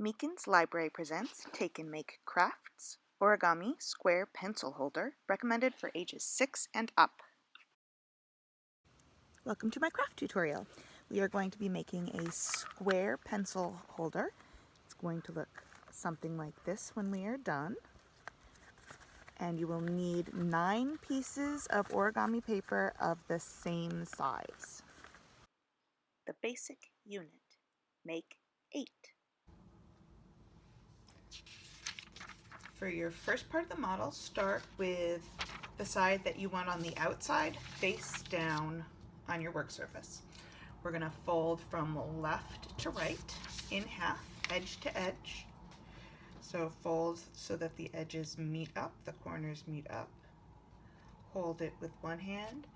Meekins Library presents Take and Make Crafts Origami Square Pencil Holder recommended for ages 6 and up. Welcome to my craft tutorial. We are going to be making a square pencil holder. It's going to look something like this when we are done. And you will need nine pieces of origami paper of the same size. The basic unit. Make eight. For your first part of the model, start with the side that you want on the outside face down on your work surface. We're going to fold from left to right in half, edge to edge. So fold so that the edges meet up, the corners meet up. Hold it with one hand.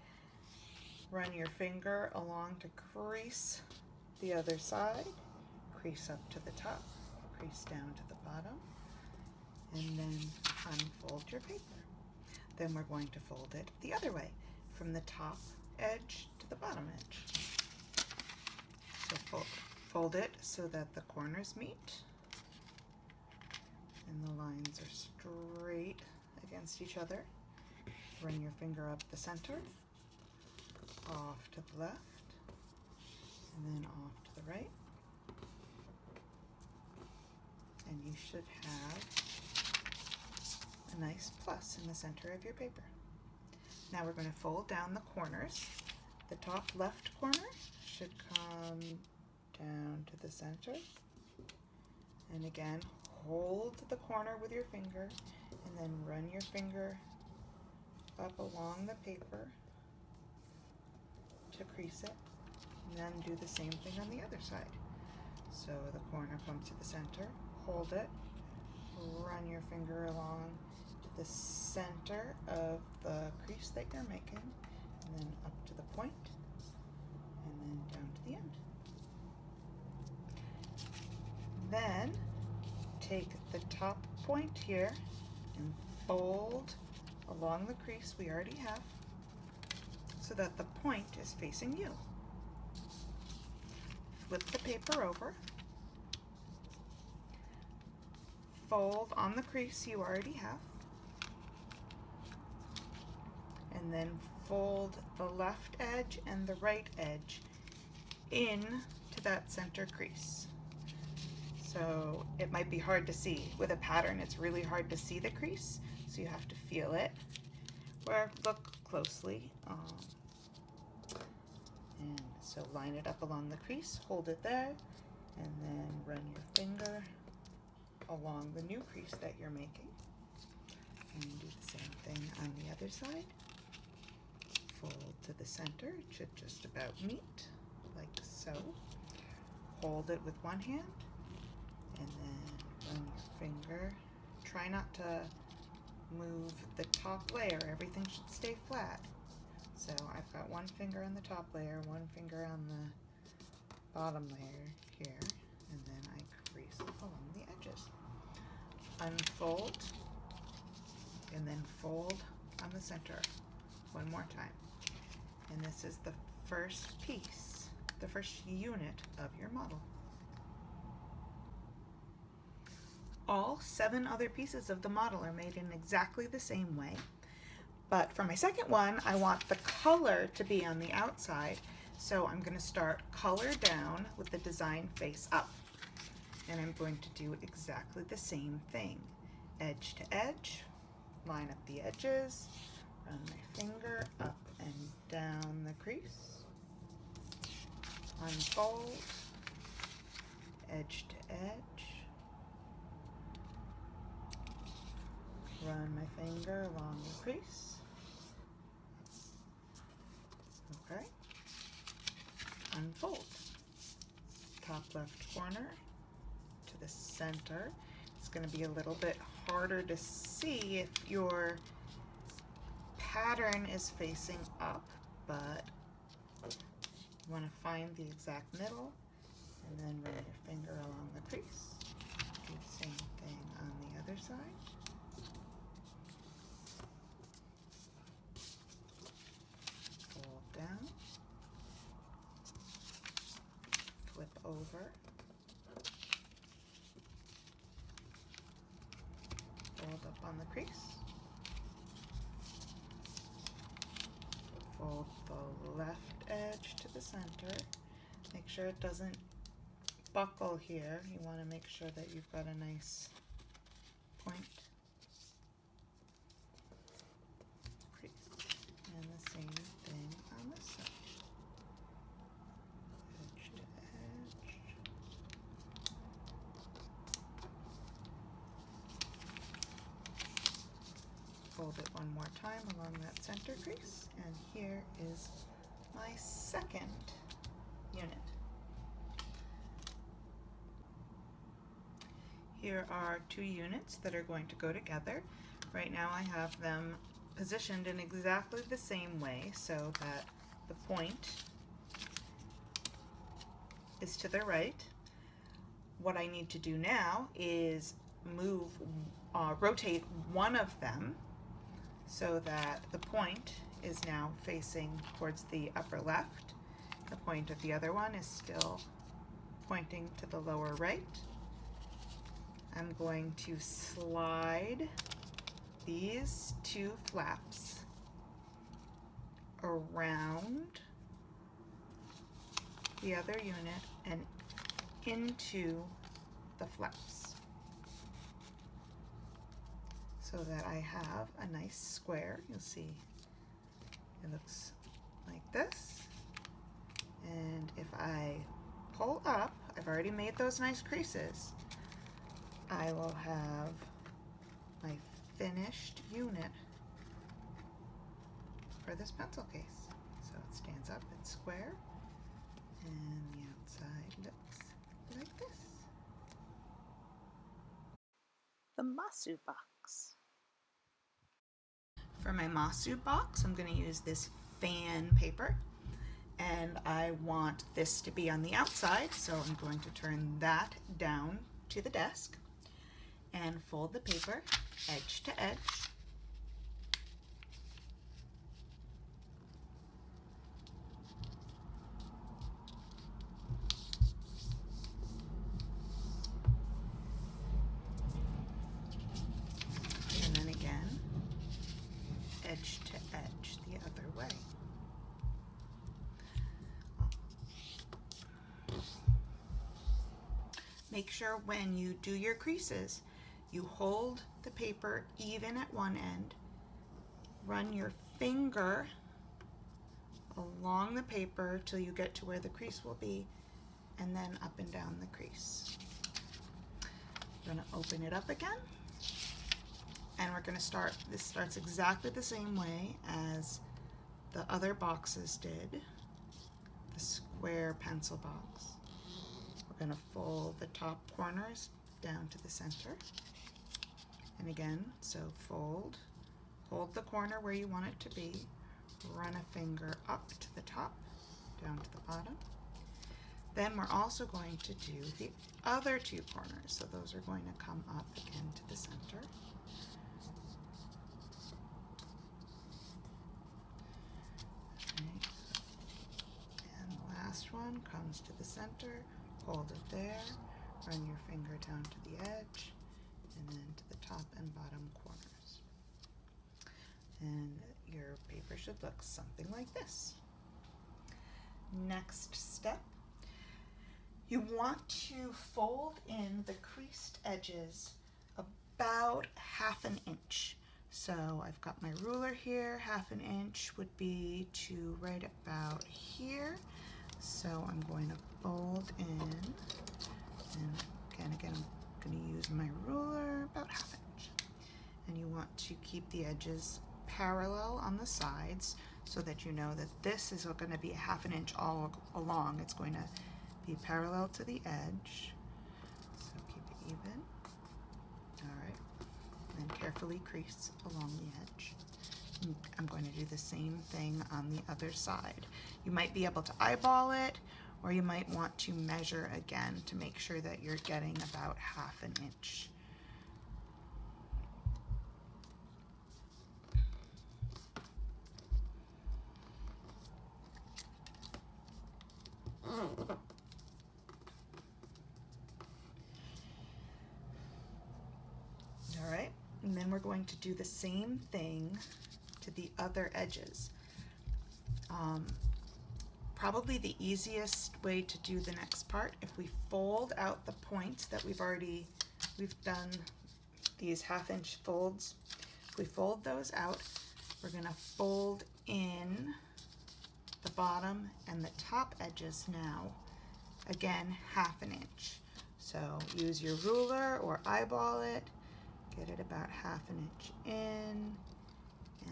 Run your finger along to crease the other side. Crease up to the top, crease down to the bottom and then unfold your paper. Then we're going to fold it the other way, from the top edge to the bottom edge. So fold, fold it so that the corners meet and the lines are straight against each other. Bring your finger up the center, off to the left, and then off to the right. And you should have a nice plus in the center of your paper. Now we're going to fold down the corners. The top left corner should come down to the center. And again, hold the corner with your finger and then run your finger up along the paper to crease it. And then do the same thing on the other side. So the corner comes to the center, hold it, run your finger along the center of the crease that you're making and then up to the point and then down to the end. Then take the top point here and fold along the crease we already have so that the point is facing you. Flip the paper over fold on the crease you already have and then fold the left edge and the right edge in to that center crease. So it might be hard to see. With a pattern, it's really hard to see the crease, so you have to feel it. Or look closely. Um, and so line it up along the crease, hold it there, and then run your finger along the new crease that you're making. And do the same thing on the other side. Fold to the center, it should just about meet, like so. Hold it with one hand, and then run your finger. Try not to move the top layer, everything should stay flat. So I've got one finger on the top layer, one finger on the bottom layer here, and then I crease along the edges. Unfold, and then fold on the center one more time. And this is the first piece, the first unit of your model. All seven other pieces of the model are made in exactly the same way. But for my second one, I want the color to be on the outside. So I'm gonna start color down with the design face up and I'm going to do exactly the same thing. Edge to edge, line up the edges, run my finger up and down the crease, unfold, edge to edge, run my finger along the crease, okay, unfold, top left corner, to the center. It's going to be a little bit harder to see if your pattern is facing up, but you want to find the exact middle and then run your finger along the crease. Do the same thing on the other side. Fold down. Flip over. Fold up on the crease. Fold the left edge to the center. Make sure it doesn't buckle here. You want to make sure that you've got a nice point crease. And the same thing on this side. Edge to edge. Fold it one more time along that center crease. And here is my second unit. Here are two units that are going to go together. Right now I have them positioned in exactly the same way so that the point is to the right. What I need to do now is move, uh, rotate one of them so that the point is now facing towards the upper left. The point of the other one is still pointing to the lower right. I'm going to slide these two flaps around the other unit and into the flaps so that I have a nice square. You'll see it looks like this. And if I pull up, I've already made those nice creases. I will have my finished unit for this pencil case. So it stands up, it's square, and the outside looks like this. The Masu box. For my Masu box, I'm going to use this fan paper and I want this to be on the outside so I'm going to turn that down to the desk and fold the paper edge to edge. Make sure when you do your creases, you hold the paper even at one end, run your finger along the paper till you get to where the crease will be, and then up and down the crease. We're gonna open it up again, and we're gonna start, this starts exactly the same way as the other boxes did, the square pencil box. We're gonna fold the top corners down to the center. And again, so fold, hold the corner where you want it to be, run a finger up to the top, down to the bottom. Then we're also going to do the other two corners. So those are going to come up again to the center. Okay. And the last one comes to the center, hold it there, run your finger down to the edge, and then to the top and bottom corners. And your paper should look something like this. Next step, you want to fold in the creased edges about half an inch. So I've got my ruler here, half an inch would be to right about here. So I'm going to fold in, and again, again, I'm going to use my ruler about half inch. And you want to keep the edges parallel on the sides so that you know that this is going to be a half an inch all along. It's going to be parallel to the edge. So keep it even. All right. And then carefully crease along the edge. I'm going to do the same thing on the other side. You might be able to eyeball it or you might want to measure again to make sure that you're getting about half an inch. All right, And then we're going to do the same thing to the other edges. Um, probably the easiest way to do the next part, if we fold out the points that we've already, we've done these half inch folds, if we fold those out, we're gonna fold in the bottom and the top edges now, again, half an inch. So use your ruler or eyeball it, get it about half an inch in,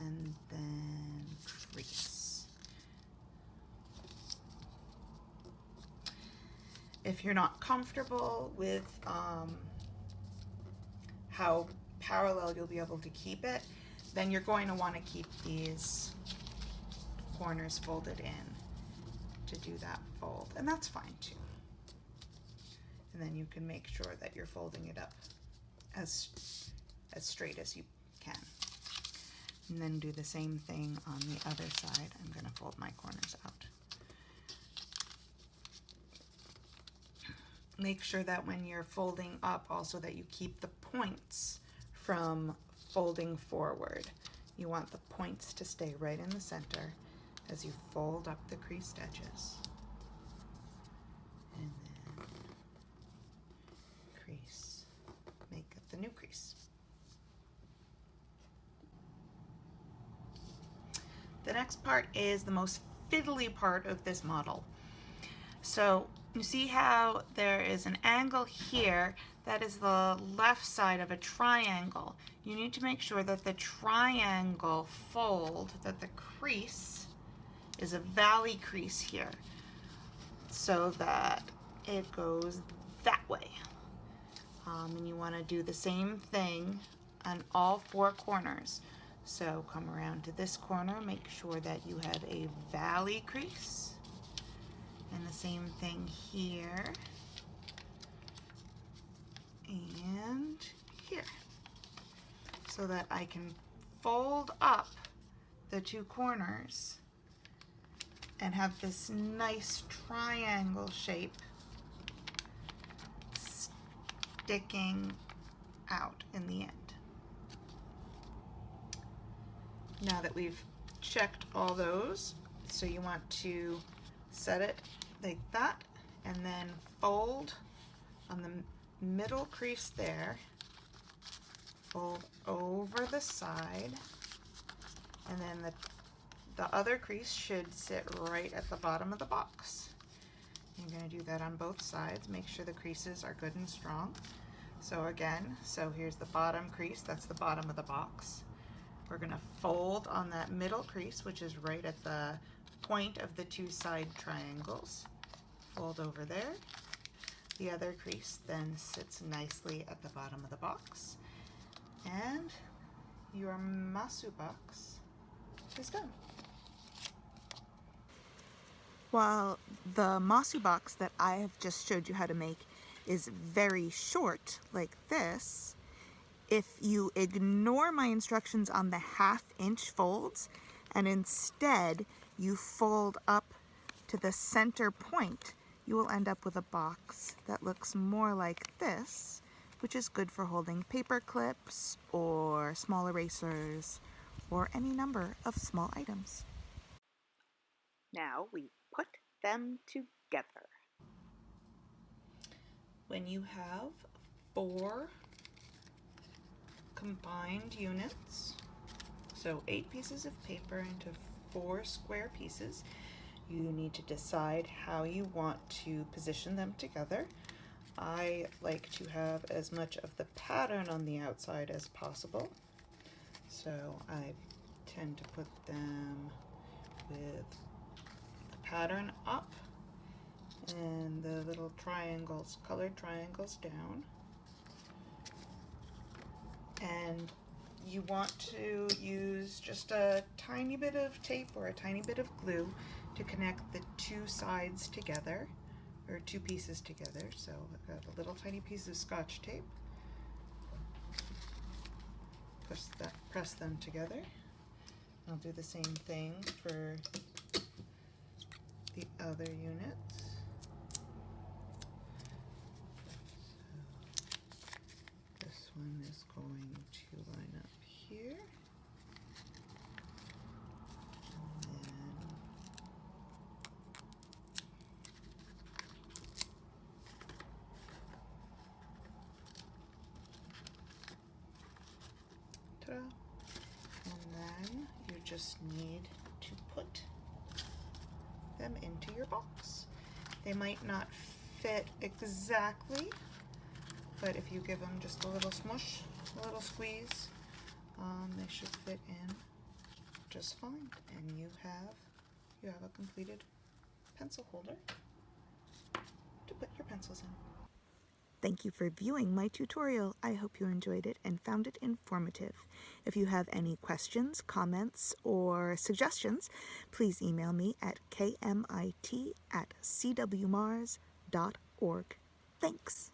and then crease. If you're not comfortable with um, how parallel you'll be able to keep it, then you're going to want to keep these corners folded in to do that fold, and that's fine too. And then you can make sure that you're folding it up as, as straight as you can. And then do the same thing on the other side. I'm gonna fold my corners out. Make sure that when you're folding up also that you keep the points from folding forward. You want the points to stay right in the center as you fold up the creased edges. And then crease, make the new crease. The next part is the most fiddly part of this model. So you see how there is an angle here that is the left side of a triangle. You need to make sure that the triangle fold, that the crease is a valley crease here so that it goes that way. Um, and you want to do the same thing on all four corners. So come around to this corner, make sure that you have a valley crease. And the same thing here. And here. So that I can fold up the two corners and have this nice triangle shape sticking out in the end. Now that we've checked all those, so you want to set it like that and then fold on the middle crease there, fold over the side, and then the, the other crease should sit right at the bottom of the box. You're going to do that on both sides. Make sure the creases are good and strong. So again, so here's the bottom crease, that's the bottom of the box. We're going to fold on that middle crease, which is right at the point of the two side triangles. Fold over there. The other crease then sits nicely at the bottom of the box. And your masu box is done. While the masu box that I have just showed you how to make is very short like this, if you ignore my instructions on the half inch folds and instead you fold up to the center point, you will end up with a box that looks more like this, which is good for holding paper clips or small erasers or any number of small items. Now we put them together. When you have four combined units, so eight pieces of paper into four square pieces, you need to decide how you want to position them together. I like to have as much of the pattern on the outside as possible. So I tend to put them with the pattern up and the little triangles, colored triangles down. And you want to use just a tiny bit of tape or a tiny bit of glue to connect the two sides together or two pieces together. So I've got a little tiny piece of scotch tape. Press, that, press them together. I'll do the same thing for the other units. So this one is going to line here. And then ta-da. And then you just need to put them into your box. They might not fit exactly, but if you give them just a little smush, a little squeeze, um, they should fit in just fine. And you have you have a completed pencil holder to put your pencils in. Thank you for viewing my tutorial. I hope you enjoyed it and found it informative. If you have any questions, comments, or suggestions, please email me at kmit at cwmars.org. Thanks.